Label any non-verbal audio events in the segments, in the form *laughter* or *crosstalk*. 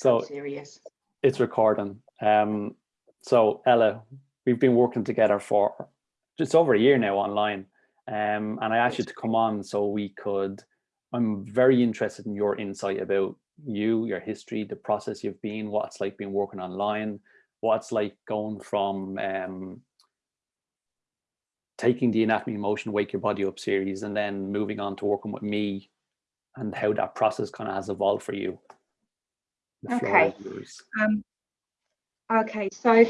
So serious. It's recording. Um, so Ella, we've been working together for just over a year now online. Um, and I asked you to come on so we could, I'm very interested in your insight about you, your history, the process you've been, what it's like being working online, what it's like going from um, taking the anatomy motion wake your body up series and then moving on to working with me and how that process kind of has evolved for you okay. um, okay so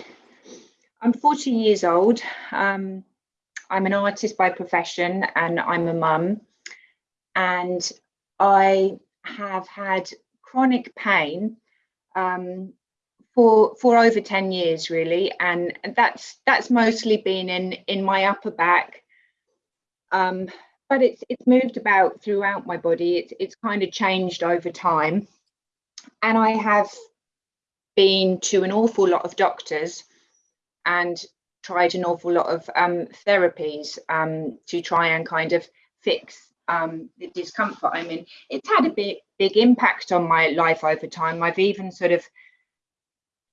i'm 40 years old. Um, i'm an artist by profession and i'm a mum. And i have had chronic pain um, for for over 10 years really. And that's that's mostly been in in my upper back. Um, but it's it's moved about throughout my body. It's it's kind of changed over time and i have been to an awful lot of doctors and tried an awful lot of um, therapies um, to try and kind of fix um, the discomfort i'm in it's had a big big impact on my life over time i've even sort of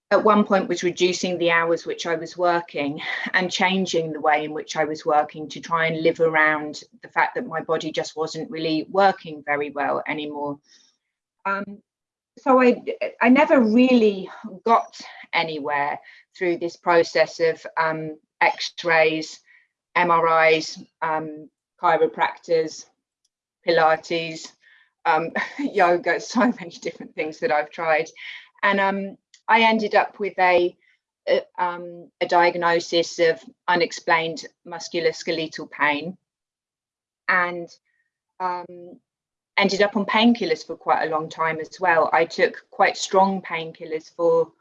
at one point was reducing the hours which I was working and changing the way in which I was working to try and live around the fact that my body just wasn't really working very well anymore. Um, so I, I never really got anywhere through this process of um, x-rays, MRIs, um, chiropractors, Pilates, um, *laughs* yoga, so many different things that I've tried. And um, I ended up with a, a, um, a diagnosis of unexplained musculoskeletal pain and um, ended up on painkillers for quite a long time as well. I took quite strong painkillers for,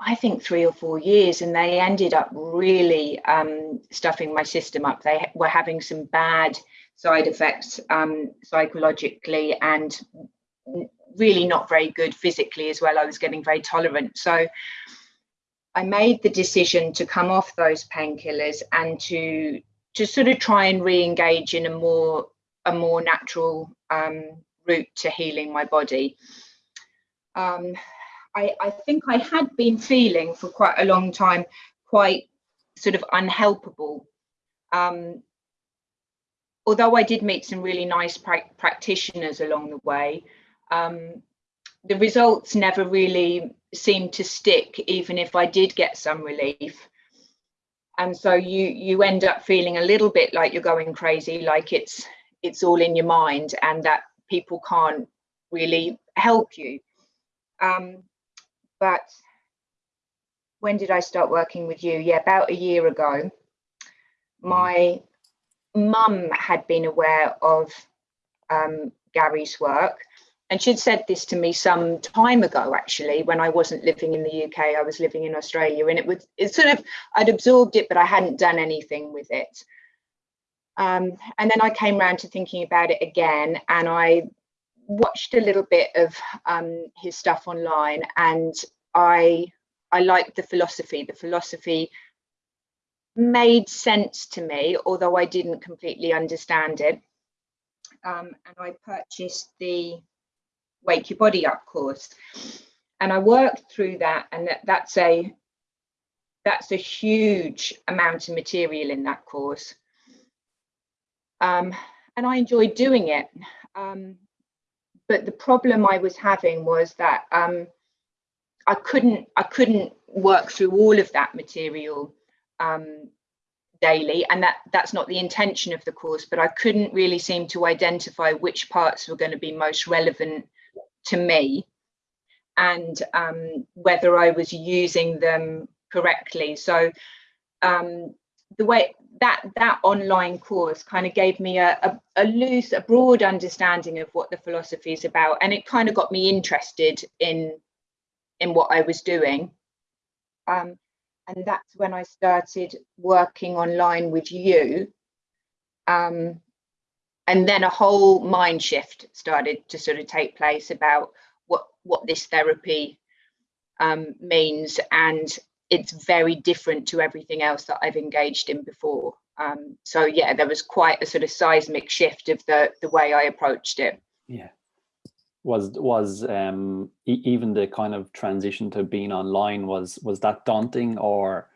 I think, three or four years, and they ended up really um, stuffing my system up. They were having some bad side effects um, psychologically and really not very good physically as well. I was getting very tolerant. So I made the decision to come off those painkillers and to to sort of try and re-engage in a more a more natural um, route to healing my body. Um, I, I think I had been feeling for quite a long time quite sort of unhelpable. Um, although I did meet some really nice pra practitioners along the way, um, the results never really seemed to stick, even if I did get some relief. And so you you end up feeling a little bit like you're going crazy, like it's it's all in your mind, and that people can't really help you. Um, but when did I start working with you? Yeah, about a year ago. My mum had been aware of um, Gary's work and she'd said this to me some time ago actually when i wasn't living in the uk i was living in australia and it was it sort of i'd absorbed it but i hadn't done anything with it um, and then i came around to thinking about it again and i watched a little bit of um, his stuff online and i i liked the philosophy. The philosophy made sense to me although i didn't completely understand it. Um, and i purchased the wake your body up course. And i worked through that and that, that's a that's a huge amount of material in that course um, and i enjoyed doing it um, but the problem i was having was that um, i couldn't i couldn't work through all of that material um, daily and that that's not the intention of the course but i couldn't really seem to identify which parts were going to be most relevant to me and um, whether I was using them correctly. So um, the way that that online course kind of gave me a, a, a, loose, a broad understanding of what the philosophy is about, and it kind of got me interested in in what I was doing. Um, and that's when I started working online with you. Um, and then a whole mind shift started to sort of take place about what what this therapy um, means and it's very different to everything else that I've engaged in before. Um, so yeah, there was quite a sort of seismic shift of the the way I approached it. Yeah. was was um, e even the kind of transition to being online was was that daunting or?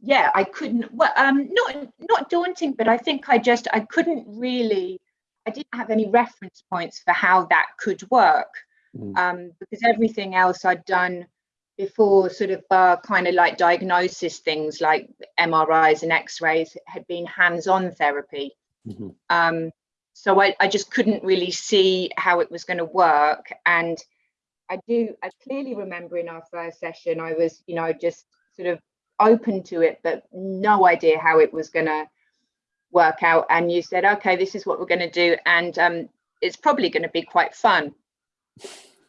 Yeah, I couldn't. Well, um, not not daunting, but I think I just I couldn't really. I didn't have any reference points for how that could work mm. um, because everything else I'd done before sort of uh, kind of like diagnosis things like MRIs and X-rays had been hands-on therapy. Mm -hmm. um, so I, I just couldn't really see how it was going to work. And I do, I clearly remember in our first session, I was, you know, just sort of open to it, but no idea how it was going to work out. And you said, okay, this is what we're going to do. And um, it's probably going to be quite fun.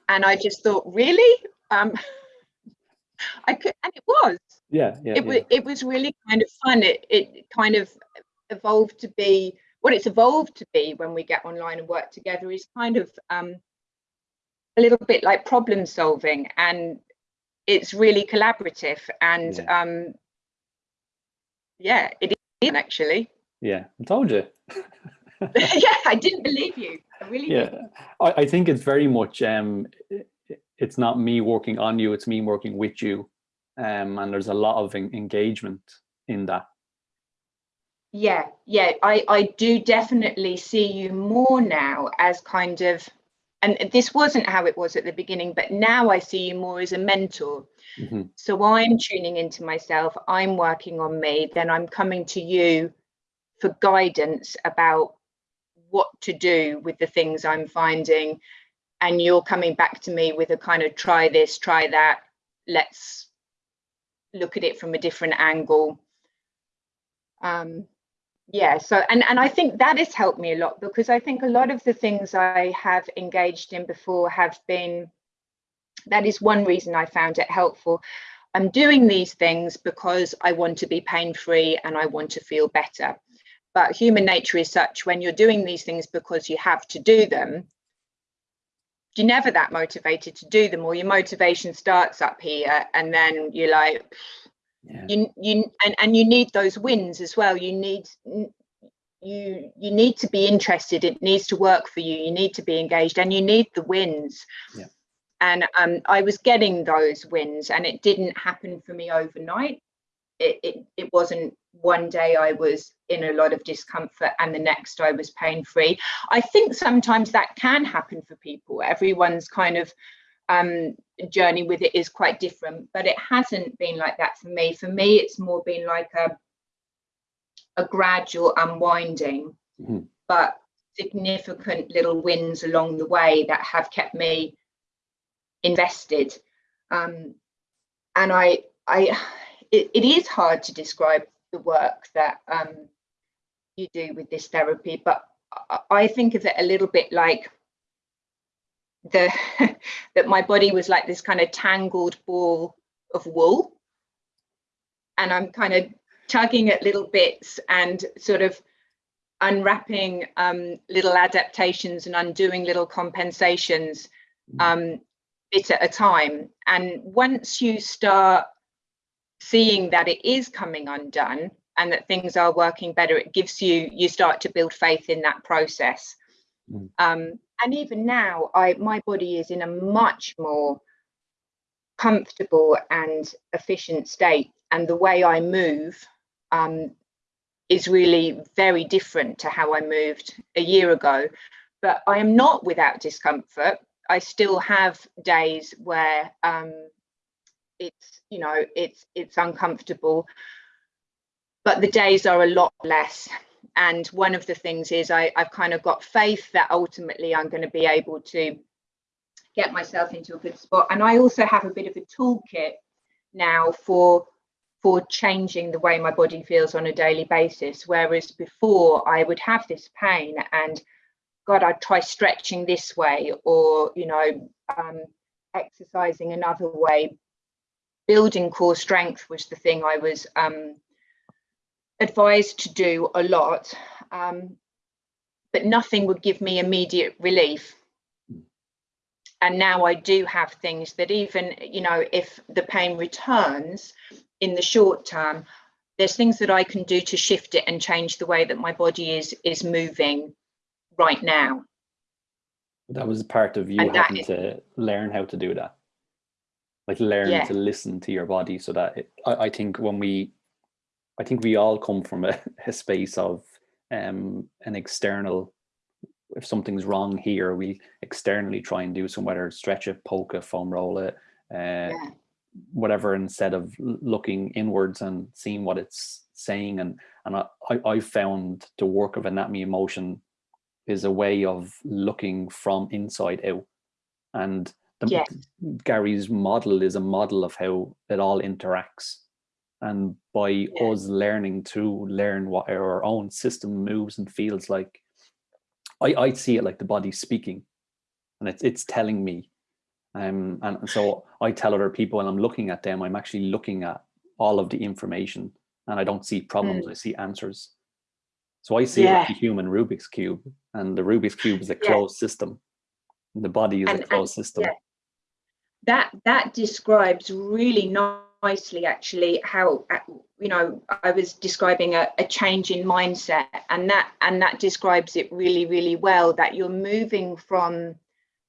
And I just thought, really? Um, *laughs* I could, and it was. Yeah, yeah. It yeah. was. It was really kind of fun. It it kind of evolved to be what it's evolved to be when we get online and work together is kind of um, a little bit like problem solving, and it's really collaborative. And yeah, um, yeah it is actually. Yeah, I told you. *laughs* yeah, I didn't believe you. I really. Yeah, I, I think it's very much um, it's not me working on you, it's me working with you. Um, and there's a lot of engagement in that. Yeah, yeah, I, I do definitely see you more now as kind of, and this wasn't how it was at the beginning, but now I see you more as a mentor. Mm -hmm. So I'm tuning into myself, I'm working on me, then I'm coming to you for guidance about what to do with the things I'm finding and you're coming back to me with a kind of try this, try that, let's look at it from a different angle. Um, yeah, so, and, and I think that has helped me a lot because I think a lot of the things I have engaged in before have been, that is one reason I found it helpful. I'm doing these things because I want to be pain-free and I want to feel better. But human nature is such when you're doing these things because you have to do them, you're never that motivated to do them or your motivation starts up here and then you're like yeah. you you and, and you need those wins as well. You need you you need to be interested. It needs to work for you. You need to be engaged and you need the wins. Yeah. and um, i was getting those wins and it didn't happen for me overnight. It, it, it wasn't one day I was in a lot of discomfort and the next I was pain free. I think sometimes that can happen for people. Everyone's kind of um, journey with it is quite different, but it hasn't been like that for me. For me, it's more been like a, a gradual unwinding, mm -hmm. but significant little wins along the way that have kept me invested. Um, and I, I, it, it is hard to describe the work that um, you do with this therapy, but I think of it a little bit like the *laughs* that my body was like this kind of tangled ball of wool and I'm kind of tugging at little bits and sort of unwrapping um, little adaptations and undoing little compensations mm. um, bit at a time. And once you start seeing that it is coming undone and that things are working better, it gives you, you start to build faith in that process. Mm. Um, and even now, I my body is in a much more comfortable and efficient state. And the way I move um, is really very different to how I moved a year ago. But I am not without discomfort. I still have days where um, it's you know it's it's uncomfortable. But the days are a lot less. And one of the things is I, I've kind of got faith that ultimately I'm going to be able to get myself into a good spot. And I also have a bit of a toolkit now for for changing the way my body feels on a daily basis. Whereas before I would have this pain and God I'd try stretching this way or you know um, exercising another way building core strength was the thing I was um, advised to do a lot, um, but nothing would give me immediate relief. And now I do have things that even, you know, if the pain returns in the short term, there's things that I can do to shift it and change the way that my body is is moving right now. That was part of you And having is- to learn how to do that. Like learn Yeah. to listen to your body so that it, I, I think when we, I think we all come from a, *laughs* a space of um, an external, if something's wrong here, we externally try and do some, whether stretch it, poke it, foam roll it, uh, Yeah. whatever, instead of looking inwards and seeing what it's saying. And, and I, I, found the work of Anatomy in Motion is a way of looking from inside out. And Yes. Gary's model is a model of how it all interacts. And by Yeah. us learning to learn what our own system moves and feels like, I, I see it like the body speaking and it's, it's telling me. Um, and so I tell other people and I'm looking at them, I'm actually looking at all of the information and I don't see problems, I see answers. So I see it like Yeah. a human Rubik's Cube and the Rubik's Cube is a Yeah. closed system. And the body is And- a and- closed system. yeah. That that describes really nicely actually how uh, you know i was describing a, a change in mindset and that and that describes it really really well that you're moving from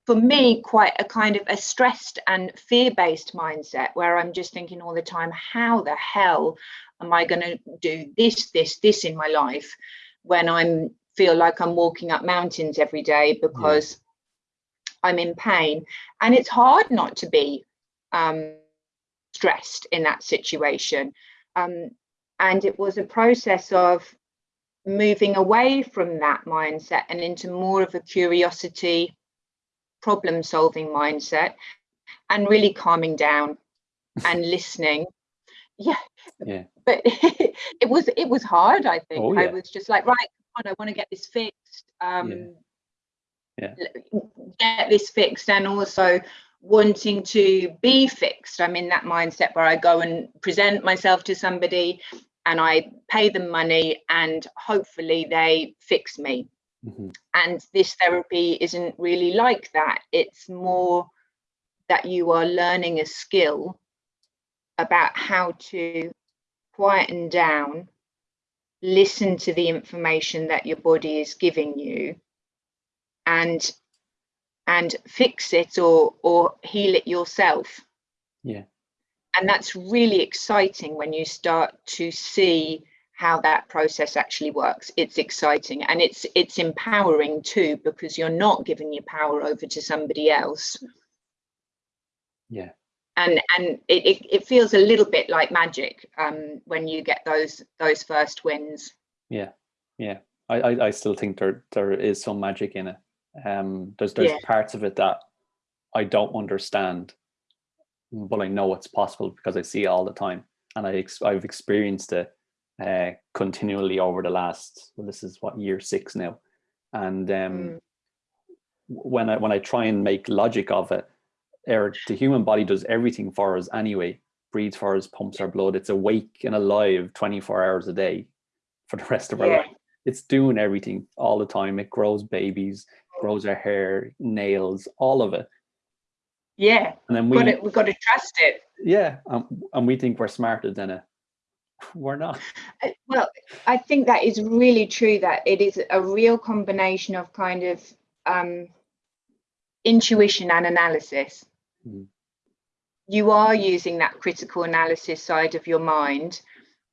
for me quite a kind of a stressed and fear-based mindset where i'm just thinking all the time how the hell am i going to do this this this in my life when i'm feel like i'm walking up mountains every day because i'm in pain. And it's hard not to be um, stressed in that situation. Um, and it was a process of moving away from that mindset and into more of a curiosity problem solving mindset and really calming down *laughs* and listening. Yeah. Yeah. but *laughs* it was it was hard i think. Oh, i was just like right come on, i want to get this fixed. Um Yeah. L- get this fixed and also wanting to be fixed. I'm in that mindset where i go and present myself to somebody and i pay them money and hopefully they fix me. Mhm. and this therapy isn't really like that. It's more that you are learning a skill about how to quieten down listen to the information that your body is giving you and and fix it or or heal it yourself Yeah. and that's really exciting when you start to see how that process actually works it's exciting and it's it's empowering too because you're not giving your power over to somebody else Yeah. and and it, it, it feels a little bit like magic um when you get those those first wins Yeah. Yeah. I, I, I still think there there is some magic in it. Um there's there's Yeah. parts of it that I don't understand, but I know it's possible because I see it all the time. And I ex- I've experienced it uh continually over the last well this is what year six now. And um Mm. when I when I try and make logic of it, or the human body does everything for us anyway. Breathes for us, pumps our blood. It's awake and alive 24 hours a day for the rest of our Yeah. life. It's doing everything all the time. It grows babies, grows our hair, nails, all of it. yeah And then we got we've got to trust it yeah, um, and we think we're smarter than it. *laughs* We're not. Uh, Well, I think that is really true. That it is a real combination of kind of um, intuition and analysis. Mhm. You are using that critical analysis side of your mind.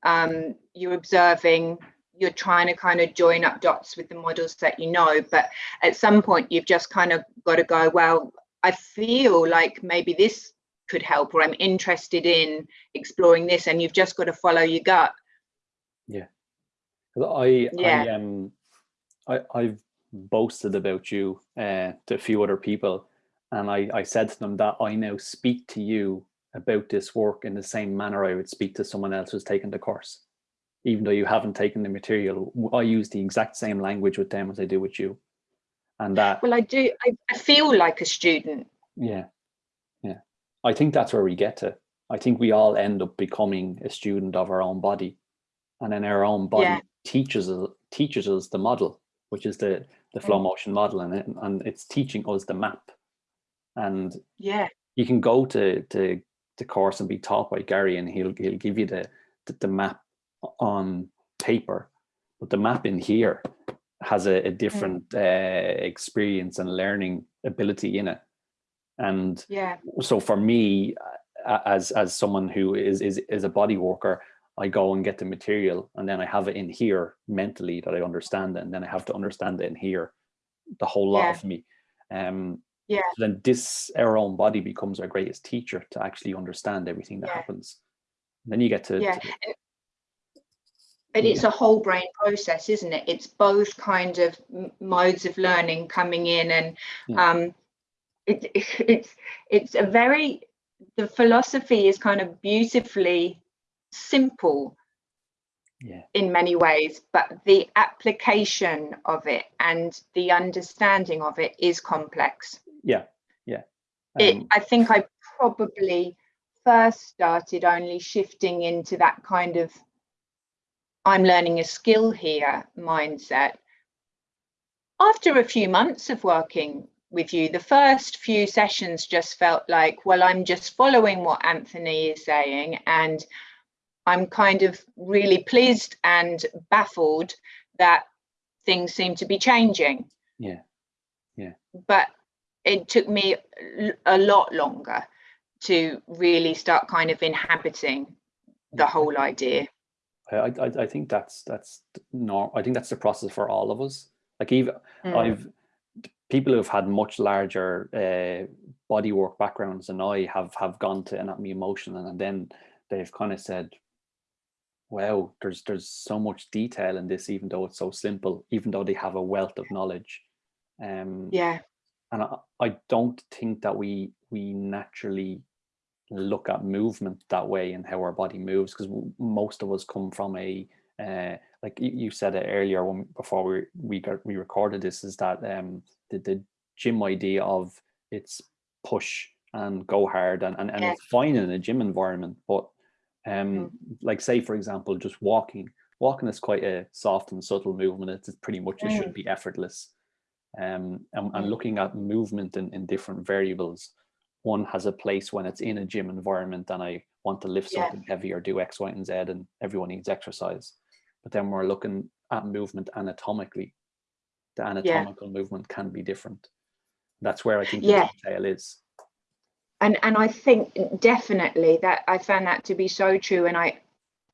Um, you're observing. You're trying to kind of join up dots with the models that you know, but at some point you've just kind of got to go. Well, I feel like maybe this could help, or I'm interested in exploring this, and you've just got to follow your gut. 'Cause I, I Yeah. um, I, I've boasted about you uh, to a few other people, and I, I said to them that I now speak to you about this work in the same manner I would speak to someone else who's taken the course, even though you haven't taken the material. I use the exact same language with them as I do with you, and that Well, I do. I, I feel like a student. yeah, yeah. I think that's where we get to. I think we all end up becoming a student of our own body, and then our own body Yeah. teaches us teaches us the model, which is the the flow Mm. motion model, and it, and it's teaching us the map. And Yeah, you can go to to the course and be taught by Gary, and he'll he'll give you the the, the map on paper, but the map in here has a, a different uh, experience and learning ability in it. And yeah, so for me, as as someone who is is is a body worker, I go and get the material and then I have it in here mentally that I understand it, and then I have to understand it in here, the whole lot Yeah. of me. Um, yeah, so then this our own body becomes our greatest teacher to actually understand everything that Yeah. happens. then you get to, yeah. to- But it's a whole brain process, isn't it? It's both kind of modes of learning coming in, and Yeah. um, it, *laughs* it's it's a very the philosophy is kind of beautifully simple yeah, in many ways, but the application of it and the understanding of it is complex. yeah, yeah. it, Um, I think I probably first started only shifting into that kind of I'm learning a skill here mindset after a few months of working with you. The first few sessions just felt like, well, I'm just following what Anthony is saying, and I'm kind of really pleased and baffled that things seem to be changing. Yeah. Yeah. But it took me a lot longer to really start kind of inhabiting the whole idea. I, I, I think that's that's no, I think that's the process for all of us. Like even Mm. I've people who've had much larger uh, bodywork backgrounds than I have have gone to Anatomy in Motion, and then they've kind of said, "Wow, there's there's so much detail in this, even though it's so simple, even though they have a wealth of knowledge." Um, Yeah, and I, I don't think that we we naturally look at movement that way and how our body moves because most of us come from a uh, like you, said it earlier when before we we got we recorded this is that um the, the gym idea of it's push and go hard and and, and Yeah. it's fine in a gym environment but um like say for example just walking walking is quite a soft and subtle movement it's pretty much it Mm. should be effortless um and, and Mm. looking at movement in, in different variables one has a place when it's in a gym environment and I want to lift Yeah. something heavy or do X, Y, and Z, and everyone needs exercise. But then we're looking at movement anatomically. The anatomical movement can be different. That's where I think Yeah. the detail is. and and I think definitely that I found that to be so true. And I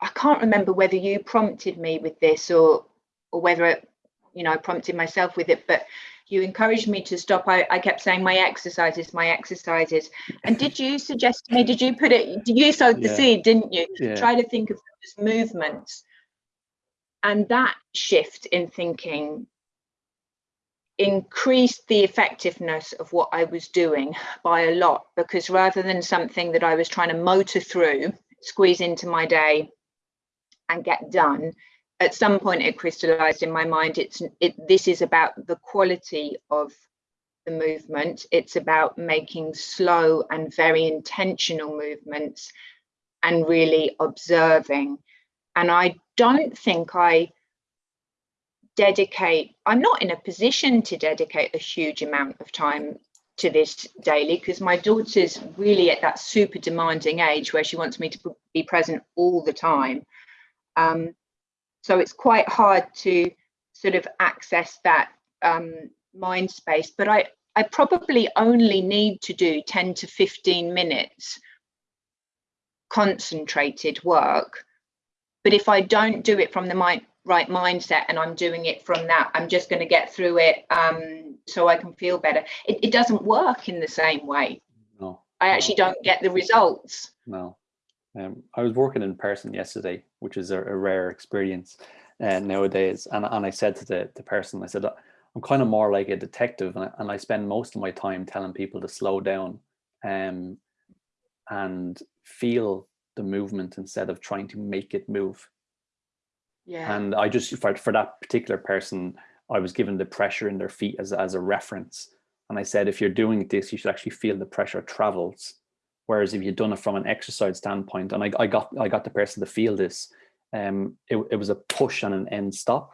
I can't remember whether you prompted me with this or or whether it, you know I prompted myself with it, but you encouraged me to stop. I, I kept saying my exercises, my exercises. And did you suggest to me? Did you put it? You sowed the Yeah. seed, didn't you? Yeah. Try to think of as movements. And that shift in thinking increased the effectiveness of what I was doing by a lot because rather than something that I was trying to motor through, squeeze into my day and get done, at some point it crystallized in my mind it's it this is about the quality of the movement. It's about making slow and very intentional movements and really observing. And i don't think i dedicate i'm not in a position to dedicate a huge amount of time to this daily because my daughter's really at that super demanding age where she wants me to be present all the time. Um, so it's quite hard to sort of access that um, mind space but i i probably only need to do 10 to 15 minutes concentrated work. But if i don't do it from the mind right mindset and i'm doing it from that i'm just going to get through it um, so i can feel better. It, it doesn't work in the same way. No. i no, actually don't get the results. No. Um, I was working in person yesterday, which is a, a rare experience uh, nowadays. And, and I said to the, the person, I said, I'm kind of more like a detective and I, and I spend most of my time telling people to slow down um, and feel the movement instead of trying to make it move. yeah And I just, for, for that particular person, I was given the pressure in their feet as, as a reference. And I said, if you're doing this, you should actually feel the pressure travels. Whereas if you'd done it from an exercise standpoint, and I, I got I got the person to feel this, um, it, it was a push and an end stop,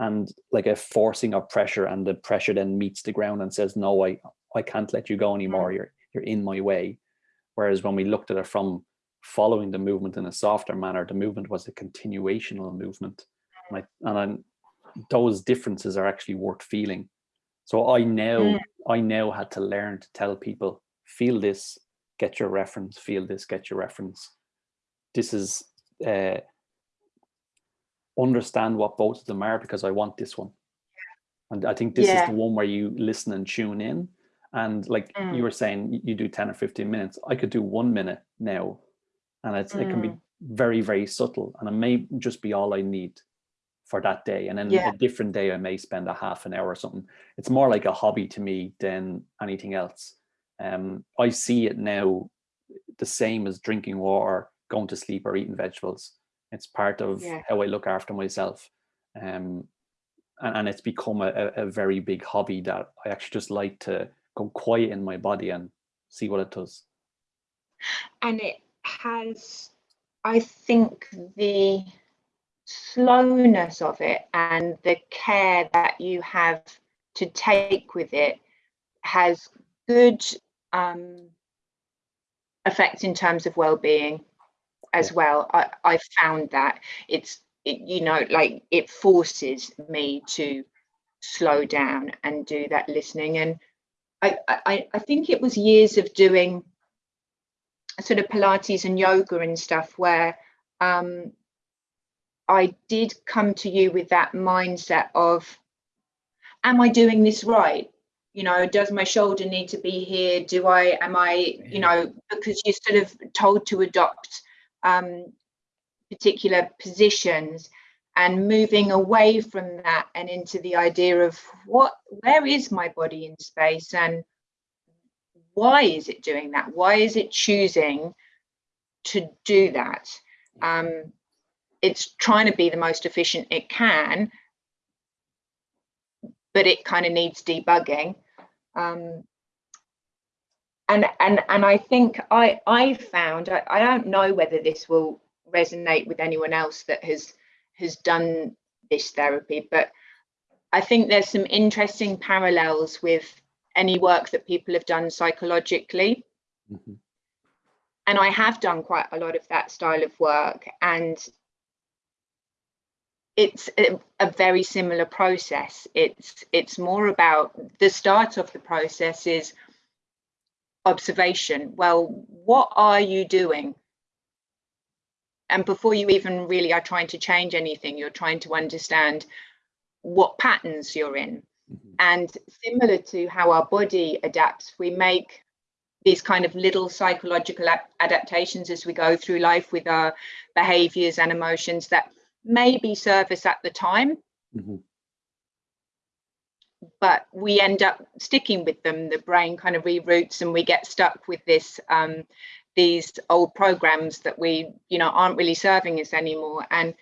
and like a forcing of pressure, and the pressure then meets the ground and says, no, I I can't let you go anymore. You're you're in my way. Whereas when we looked at it from following the movement in a softer manner, the movement was a continuational movement, and I, and I, those differences are actually worth feeling. So I now, mm. I now had to learn to tell people, feel this, get your reference, feel this, get your reference. This is, uh, understand what both of them are because I want this one. And I think this yeah. is the one where you listen and tune in. And like mm. you were saying, you do 10 or 15 minutes. I could do one minute now. And it's, mm. it can be mm. very, very subtle. And it may just be all I need for that day. And then yeah. a different day, I may spend a half an hour or something. It's more like a hobby to me than anything else. Um, I see it now the same as drinking water, going to sleep or eating vegetables. It's part of yeah. how I look after myself. Um, and, and it's become a, a very big hobby that I actually just like to go quiet in my body and see what it does. And it has, I think, the slowness of it and the care that you have to take with it has good um, effect in terms of well-being as well. I, I found that it's it, you know, like it forces me to slow down and do that listening. And I, I, I think it was years of doing sort of Pilates and yoga and stuff where um, I did come to you with that mindset of, am I doing this right? You know, does my shoulder need to be here? Do I, am I, you know, because you're sort of told to adopt um, particular positions and moving away from that and into the idea of what where is my body in space and why is it doing that? Why is it choosing to do that? Um, it's trying to be the most efficient it can but it kind of needs debugging um, and and and I think I I found I, I don't know whether this will resonate with anyone else that has has done this therapy but I think there's some interesting parallels with any work that people have done psychologically mm -hmm. and I have done quite a lot of that style of work and it's a, a, very similar process. It's it's more about the start of the process is observation. Well what are you doing? And before you even really are trying to change anything you're trying to understand what patterns you're in. Mm -hmm. and similar to how our body adapts we make these kind of little psychological adaptations as we go through life with our behaviors and emotions that maybe serve us at the time mm -hmm but we end up sticking with them. The brain kind of reroutes and we get stuck with this um, these old programs that we, you know, aren't really serving us anymore. And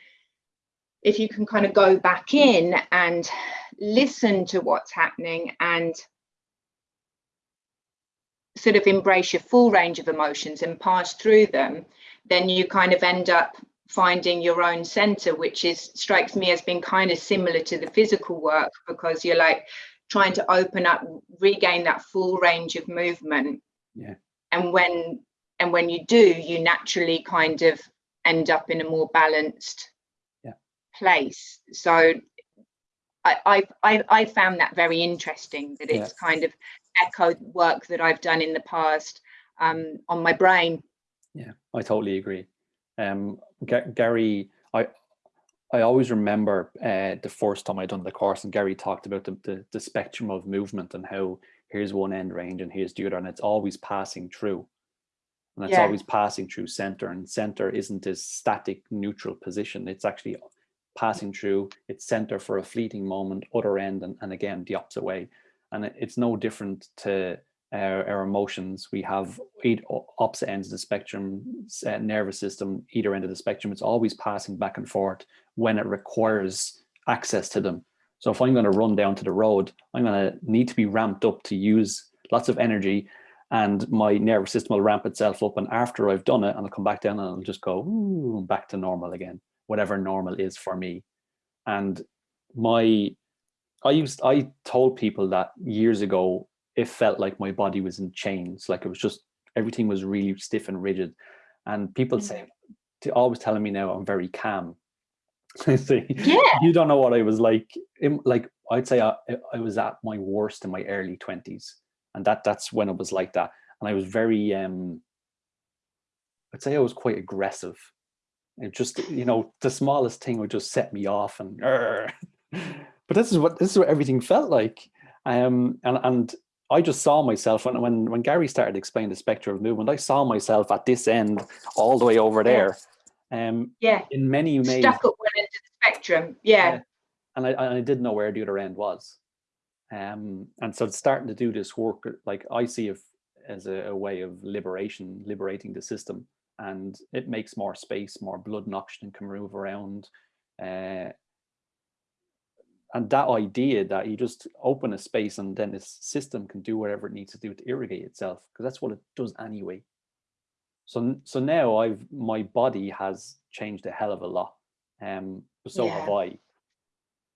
if you can kind of go back in and listen to what's happening and sort of embrace your full range of emotions and pass through them, then you kind of end up finding your own center, which is strikes me as being kind of similar to the physical work because you're like trying to open up, regain that full range of movement. Yeah. And when and when you do, you naturally kind of end up in a more balanced yeah. place. So I, I I found that very interesting that it's yeah. kind of echoed work that I've done in the past um, on my brain. Yeah, I totally agree. Um, Gary, I I always remember uh, the first time I done the course and Gary talked about the, the, the spectrum of movement and how here's one end range and here's the other and it's always passing through. And it's yeah. always passing through center and center isn't this static neutral position. It's actually passing through its center for a fleeting moment, other end and, and again the opposite way. And it's no different to our, our emotions. We have eight opposite ends of the spectrum, uh, nervous system, either end of the spectrum. It's always passing back and forth when it requires access to them. So if I'm going to run down to the road, I'm going to need to be ramped up to use lots of energy and my nervous system will ramp itself up. And after I've done it, and I'll come back down and I'll just go ooh, back to normal again, whatever normal is for me. And my, I used, I told people that years ago it felt like my body was in chains like it was just everything was really stiff and rigid and people mm -hmm. say always telling me now i'm very calm *laughs* I See, yeah you don't know what i was like like I'd say I, I was at my worst in my early 20s. And that that's when it was like that. And I was very, um, I'd say I was quite aggressive. And just, you know, the smallest thing would just set me off and, *laughs* but this is what, this is what everything felt like. Um, and, and I just saw myself when, when, when Gary started explaining the spectrum of movement, I saw myself at this end all the way over there. Um, yeah. In many ways. Stuck at one end of the spectrum. Yeah. yeah. And I, I didn't know where the other end was. Um, and so starting to do this work, like I see it as a, a way of liberation, liberating the system. And it makes more space, more blood and oxygen can move around. Uh, and that idea that you just open a space and then this system can do whatever it needs to do to irrigate itself, because that's what it does anyway. So, so now I've my body has changed a hell of a lot. Um, so yeah. have I.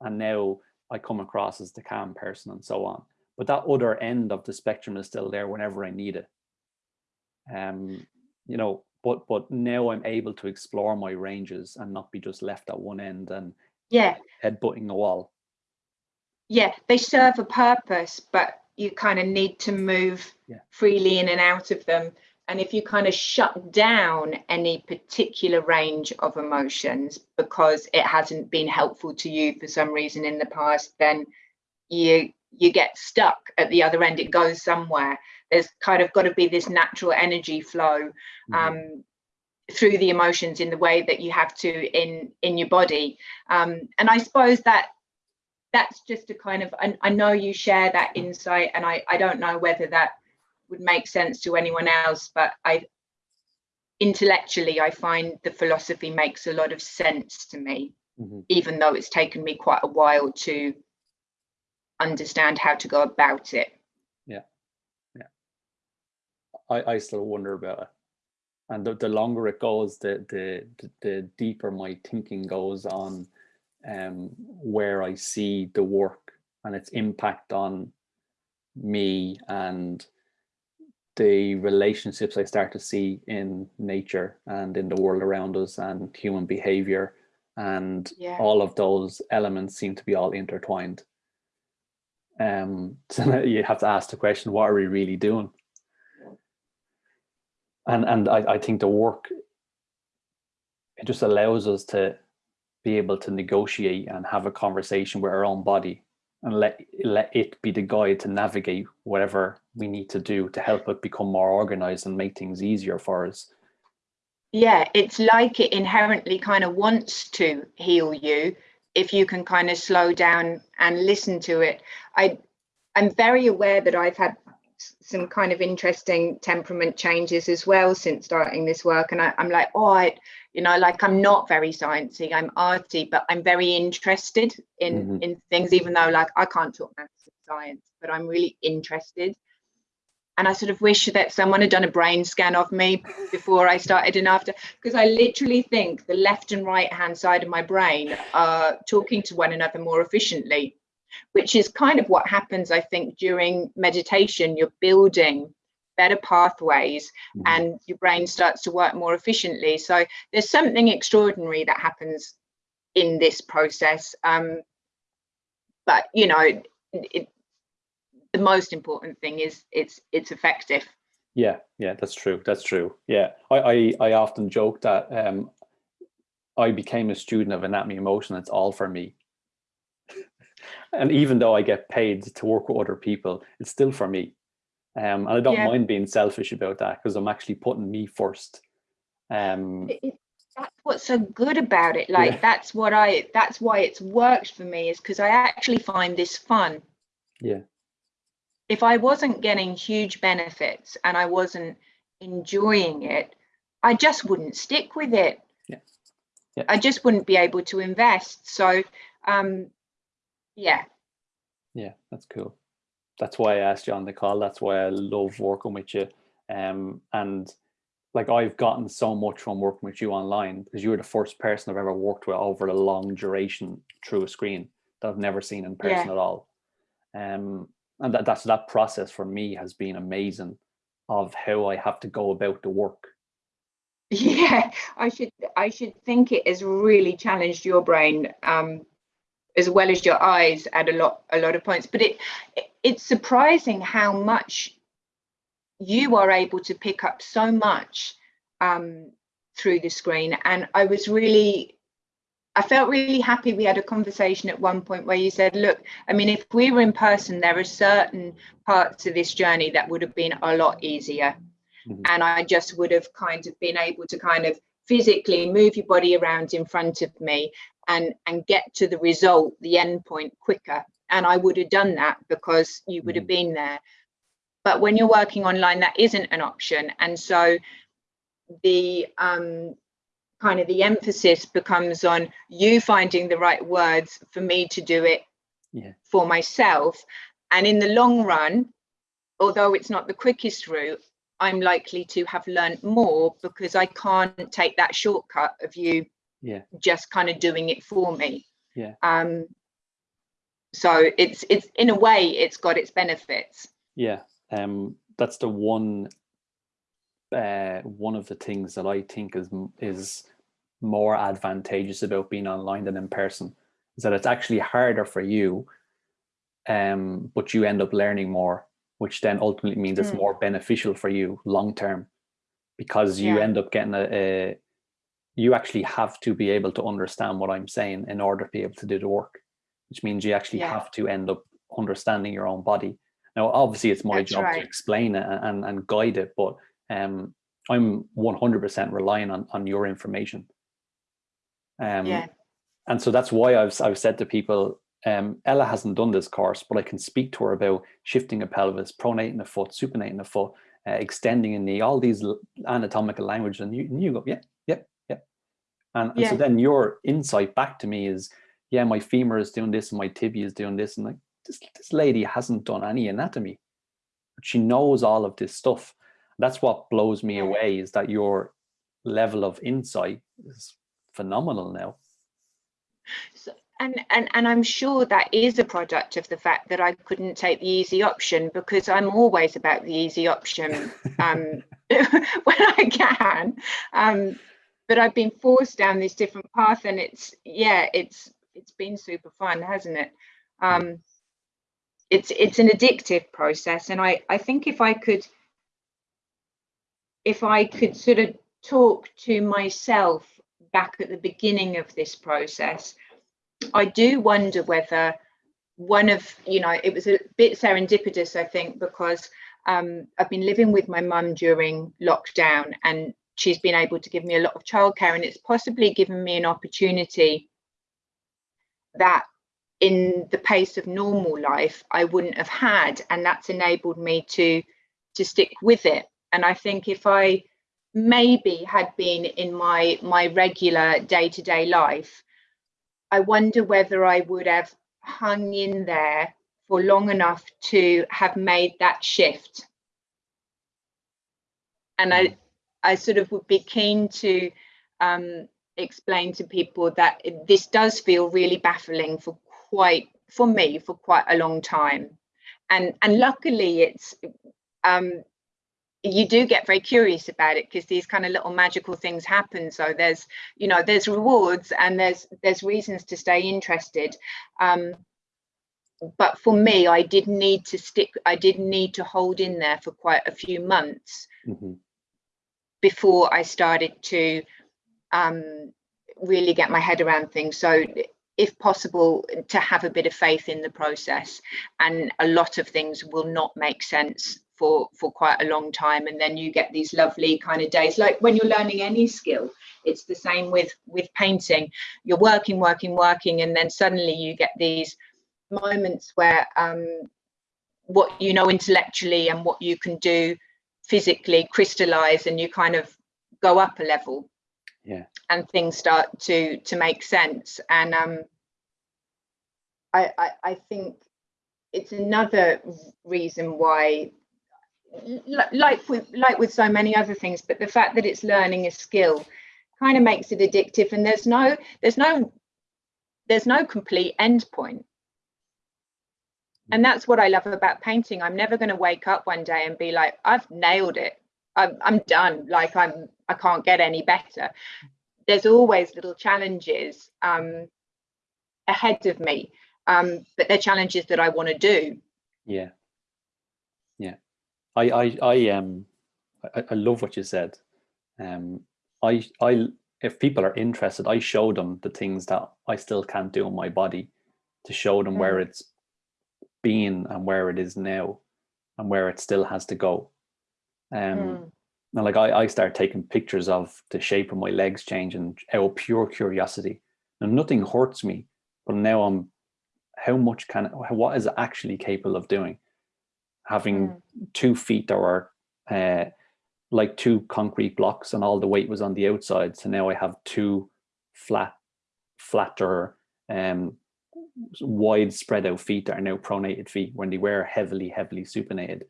And now I come across as the calm person and so on. But that other end of the spectrum is still there whenever I need it. Um, you know, but but now I'm able to explore my ranges and not be just left at one end and yeah, headbutting a wall. Yeah, they serve a purpose, but you kind of need to move yeah. freely in and out of them. And if you kind of shut down any particular range of emotions because it hasn't been helpful to you for some reason in the past, then you you get stuck at the other end. It goes somewhere. There's kind of got to be this natural energy flow mm-hmm. um, mm -hmm. through the emotions in the way that you have to in in your body. Um, and I suppose that that's just a kind of. I, I know you share that insight, and I I don't know whether that would make sense to anyone else, but I intellectually I find the philosophy makes a lot of sense to me, mm -hmm. even though it's taken me quite a while to understand how to go about it. Yeah, yeah. I, I still wonder about it. And the, the longer it goes, the, the the deeper my thinking goes on um, where I see the work and its impact on me and the relationships I start to see in nature and in the world around us and human behavior and yeah. all of those elements seem to be all intertwined. Um, *laughs* so you have to ask the question, what are we really doing? And and I, I think the work it just allows us to be able to negotiate and have a conversation with our own body and let let it be the guide to navigate whatever we need to do to help it become more organized and make things easier for us. Yeah it's like it inherently kind of wants to heal you if you can kind of slow down and listen to it. I i'm very aware that i've had some kind of interesting temperament changes as well since starting this work and I, am like oh I you know like I'm not very sciencey I'm arty but I'm very interested in mm -hmm. in things even though like I can't talk maths and science but I'm really interested and I sort of wish that someone had done a brain scan of me before I started and after because I literally think the left and right hand side of my brain are talking to one another more efficiently which is kind of what happens, I think, during meditation. You're building better pathways mm -hmm. and your brain starts to work more efficiently. So there's something extraordinary that happens in this process. Um, but, you know, it, the most important thing is it's it's effective. Yeah, yeah, that's true. That's true. Yeah, I I, I often joke that um, I became a student of Anatomy in Motion. It's all for me and even though I get paid to work with other people, it's still for me. Um, and I don't yeah. mind being selfish about that because I'm actually putting me first. Um, it, that's what's so good about it. Like yeah. that's what I, that's why it's worked for me is because I actually find this fun. Yeah. If I wasn't getting huge benefits and I wasn't enjoying it, I just wouldn't stick with it. Yeah. yeah. I just wouldn't be able to invest. So um, yeah. Yeah that's cool. That's why i asked you on the call. That's why i love working with you. Um and like i've gotten so much from working with you online because you were the first person i've ever worked with over a long duration through a screen that i've never seen in person yeah. at all. Um and that, that's that process for me has been amazing of how i have to go about the work. *laughs* Yeah i should i should think it has really challenged your brain um as well as your eyes at a lot a lot of points but it, it it's surprising how much you are able to pick up so much um, through the screen and i was really I felt really happy we had a conversation at one point where you said, look, I mean, if we were in person, there are certain parts of this journey that would have been a lot easier. Mm -hmm. And I just would have kind of been able to kind of physically move your body around in front of me and, and get to the result, the end point quicker. And I would have done that because you would have mm-hmm. been there. But when you're working online, that isn't an option. And so the um, kind of the emphasis becomes on you finding the right words for me to do it yeah. for myself. And in the long run, although it's not the quickest route, I'm likely to have learned more because I can't take that shortcut of you yeah. just kind of doing it for me. Yeah. Um, so it's it's in a way it's got its benefits. Yeah. Um, that's the one uh, one of the things that I think is is more advantageous about being online than in person is that it's actually harder for you, um, but you end up learning more, which then ultimately means mm. it's more beneficial for you long term, because you yeah. end up getting a, a you actually have to be able to understand what I'm saying in order to be able to do the work, which means you actually yeah. have to end up understanding your own body. Now, obviously, it's my That's job right. to explain it and, and guide it, but um, I'm 100% relying on, on your information. Um, yeah. And so that's why I've, I've said to people, um, Ella hasn't done this course, but I can speak to her about shifting a pelvis, pronating a foot, supinating a foot, uh, extending a knee, all these anatomical language. And you, and you go, yeah. And, and yeah. so then your insight back to me is, yeah, my femur is doing this and my tibia is doing this. And like, this, this lady hasn't done any anatomy, but she knows all of this stuff. That's what blows me away is that your level of insight is phenomenal now. So, and, and and I'm sure that is a product of the fact that I couldn't take the easy option because I'm always about the easy option um, *laughs* when I can. Um, but I've been forced down this different path, and it's yeah, it's it's been super fun, hasn't it? Um, it's it's an addictive process, and I I think if I could if I could sort of talk to myself back at the beginning of this process, I do wonder whether one of, you know, it was a bit serendipitous, I think, because um, I've been living with my mum during lockdown and she's been able to give me a lot of childcare and it's possibly given me an opportunity that in the pace of normal life I wouldn't have had and that's enabled me to to stick with it. And I think if I maybe had been in my my regular day-to-day life i wonder whether i would have hung in there for long enough to have made that shift. And i i sort of would be keen to um, explain to people that this does feel really baffling for quite for me for quite a long time. And and luckily it's um, you do get very curious about it because these kind of little magical things happen. So there's you know there's rewards and there's there's reasons to stay interested. Um, but for me i did need to stick i did need to hold in there for quite a few months mm -hmm. Before i started to um, really get my head around things. So if possible to have a bit of faith in the process. And a lot of things will not make sense for for quite a long time. And then you get these lovely kind of days. Like when you're learning any skill it's the same with with painting. You're working working working and then suddenly you get these moments where um what you know intellectually and what you can do physically crystallize and you kind of go up a level. Yeah. And things start to to make sense. And um I, I, I think it's another reason why like with like with so many other things but the fact that it's learning a skill kind of makes it addictive. And there's no there's no there's no complete end point and that's what i love about painting i'm never going to wake up one day and be like i've nailed it I'm, I'm done like i'm i can't get any better there's always little challenges um ahead of me um, but they're challenges that I want to do. Yeah, yeah. I I I um I, I love what you said. Um, I I if people are interested, I show them the things that I still can't do in my body, to show them mm. where it's been and where it is now, and where it still has to go. Um, mm. and like I I start taking pictures of the shape of my legs changing out of pure curiosity. And nothing hurts me, but now I'm how much can what is it actually capable of doing having mm. two feet that were uh, like two concrete blocks and all the weight was on the outside so now i have two flat flatter um wide spread out feet that are now pronated feet when they were heavily heavily supinated.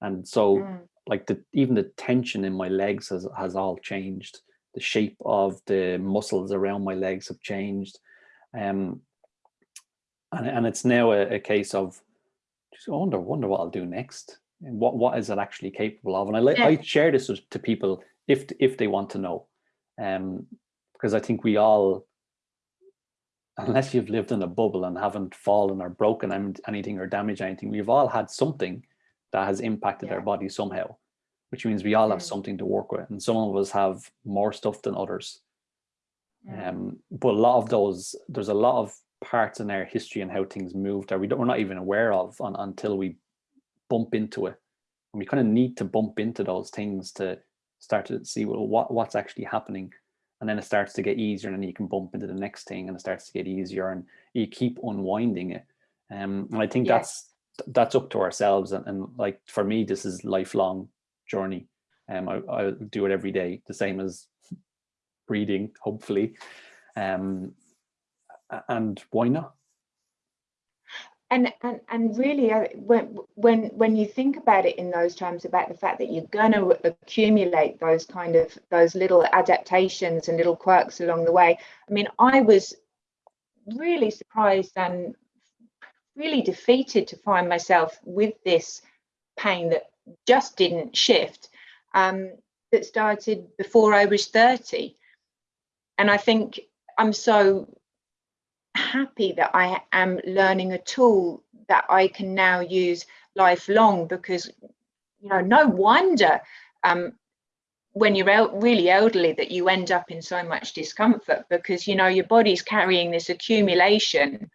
And so mm. like the even the tension in my legs has has all changed. The shape of the muscles around my legs have changed. Um and, and it's now a, a case of just wonder wonder what I'll do next. And what what is it actually capable of? And I like yeah. I share this with, to people if if they want to know. Um because I think we all unless you've lived in a bubble and haven't fallen or broken anything or damaged anything we've all had something that has impacted yeah. our body somehow which means we all have mm. something to work with and some of us have more stuff than others mm. um but a lot of those there's a lot of parts in our history and how things moved that we don't, we're not even aware of on, until we bump into it. And we kind of need to bump into those things to start to see well, what, what's actually happening. And then it starts to get easier and then you can bump into the next thing and it starts to get easier and you keep unwinding it. Um, and I think that's that's up to ourselves. And, and like for me, this is lifelong journey. Um, I, I do it every day, the same as breathing, hopefully. Um, and why not? And, and and really when when when you think about it in those terms about the fact that you're going to accumulate those kind of those little adaptations and little quirks along the way i mean i was really surprised and really defeated to find myself with this pain that just didn't shift um, that started before i was 30 and i think i'm so happy that I am learning a tool that I can now use lifelong because, you know, no wonder um, when you're out really elderly that you end up in so much discomfort because, you know, your body's carrying this accumulation.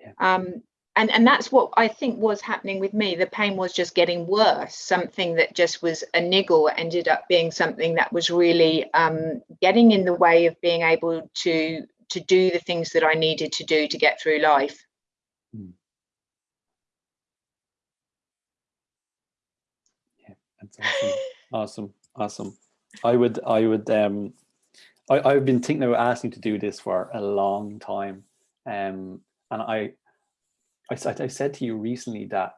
Yeah. Um, and, and that's what I think was happening with me. The pain was just getting worse. Something that just was a niggle ended up being something that was really um, getting in the way of being able to to do the things that I needed to do to get through life. Hmm. Yeah, that's awesome. *laughs* awesome, awesome. I would, I would, um, I, I've been thinking about asking to do this for a long time. Um, and I, I, I said to you recently that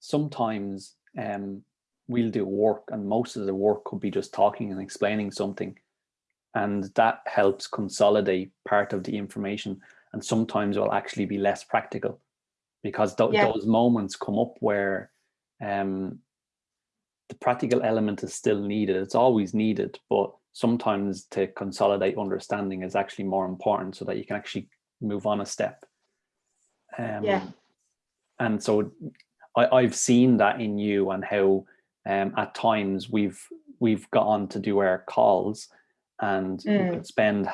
sometimes um, we'll do work and most of the work could be just talking and explaining something and that helps consolidate part of the information and sometimes will actually be less practical because th yeah. those moments come up where um, the practical element is still needed. It's always needed but sometimes to consolidate understanding is actually more important so that you can actually move on a step. Um, yeah. and so I, I've seen that in you and how um, at times we've we've got on to do our calls and mm. we could spend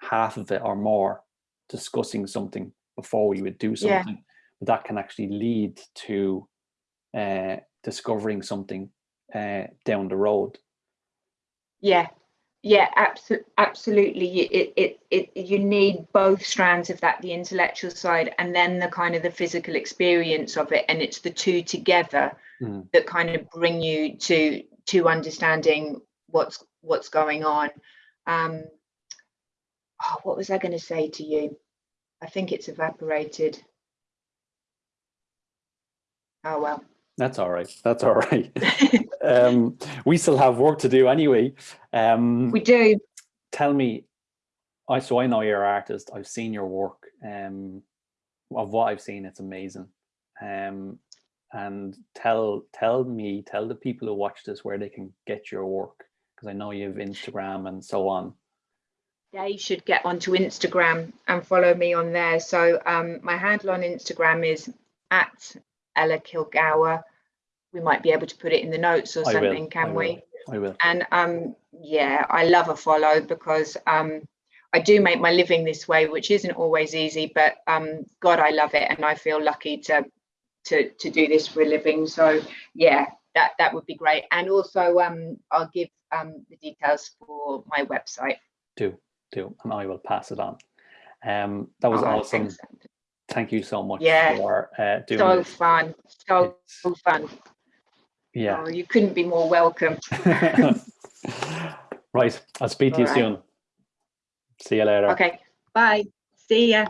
half of it or more discussing something before we would do something. Yeah. But that can actually lead to uh, discovering something uh, down the road. Yeah, yeah, absolutely. Absolutely, it, it it you need both strands of that, the intellectual side and then the kind of the physical experience of it, and it's the two together mm. that kind of bring you to to understanding what's what's going on um, oh, what was I going to say to you? I think it's evaporated. Oh, well. That's all right. That's all right. *laughs* um, we still have work to do anyway. Um, we do. Tell me, I so I know you're an artist. I've seen your work. Um, of what I've seen, it's amazing. Um, and tell tell me, tell the people who watch this where they can get your work because I know you have Instagram and so on. they should get onto Instagram and follow me on there. So um, my handle on Instagram is at Ella Kilgour. We might be able to put it in the notes or something, can I we? I will. And um, yeah, I love a follow because um, I do make my living this way, which isn't always easy, but um, God, I love it, and I feel lucky to to to do this for a living. So yeah, that that would be great. And also, um, I'll give um, the details for my website. Do do, and I will pass it on. Um, that was Oh, awesome. thanks. Thank you so much Yeah. for uh, doing So this. fun, so It's- fun. yeah. Oh, you couldn't be more welcome. *laughs* right. I'll speak to you All right. soon. See you later. Okay, bye. See ya.